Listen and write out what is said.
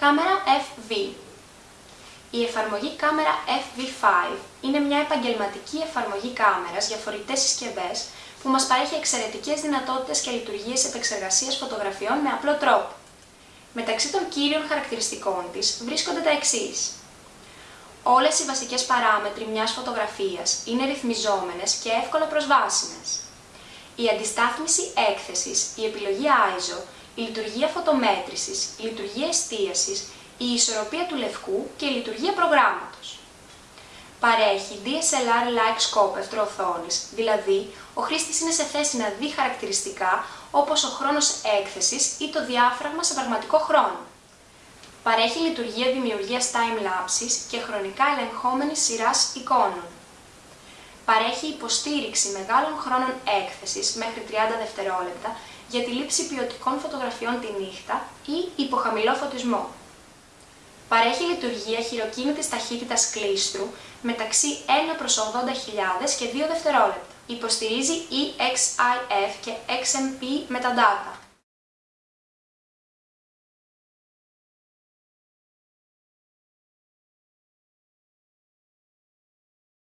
Κάμερα FV Η εφαρμογή κάμερα FV5 είναι μια επαγγελματική εφαρμογή κάμερας για φορητές συσκευές που μας παρέχει εξαιρετικές δυνατότητες και λειτουργίες επεξεργασίας φωτογραφιών με απλό τρόπο. Μεταξύ των κύριων χαρακτηριστικών της βρίσκονται τα εξής. Όλες οι βασικές παράμετροι μιας φωτογραφίας είναι ρυθμιζόμενες και εύκολα προσβάσιμες. Η αντιστάθμιση έκθεσης, η επιλογή ISO, η λειτουργία φωτομέτρησης, η λειτουργία εστίασης, η ισορροπία του λευκού και η λειτουργία προγράμματος. Παρέχει DSLR-like σκόπευτρο οθόνης, δηλαδή ο χρήστης είναι σε θέση να δει χαρακτηριστικά όπως ο χρόνος έκθεσης ή το διάφραγμα σε πραγματικό χρόνο. Παρέχει λειτουργία δημιουργίας time-lapses και χρονικά ελεγχόμενης σειράς εικόνων. Παρέχει υποστήριξη μεγάλων χρόνων έκθεσης μέχρι 30 δευτερόλεπτα για τη λήψη ποιοτικών φωτογραφιών τη νύχτα ή υποχαμηλό φωτισμό. Παρέχει λειτουργία χειροκίνητης ταχύτητας κλίστρου μεταξύ 1 προς 80.000 και 2 δευτερόλεπτα. Υποστηρίζει EXIF και XMP metadata.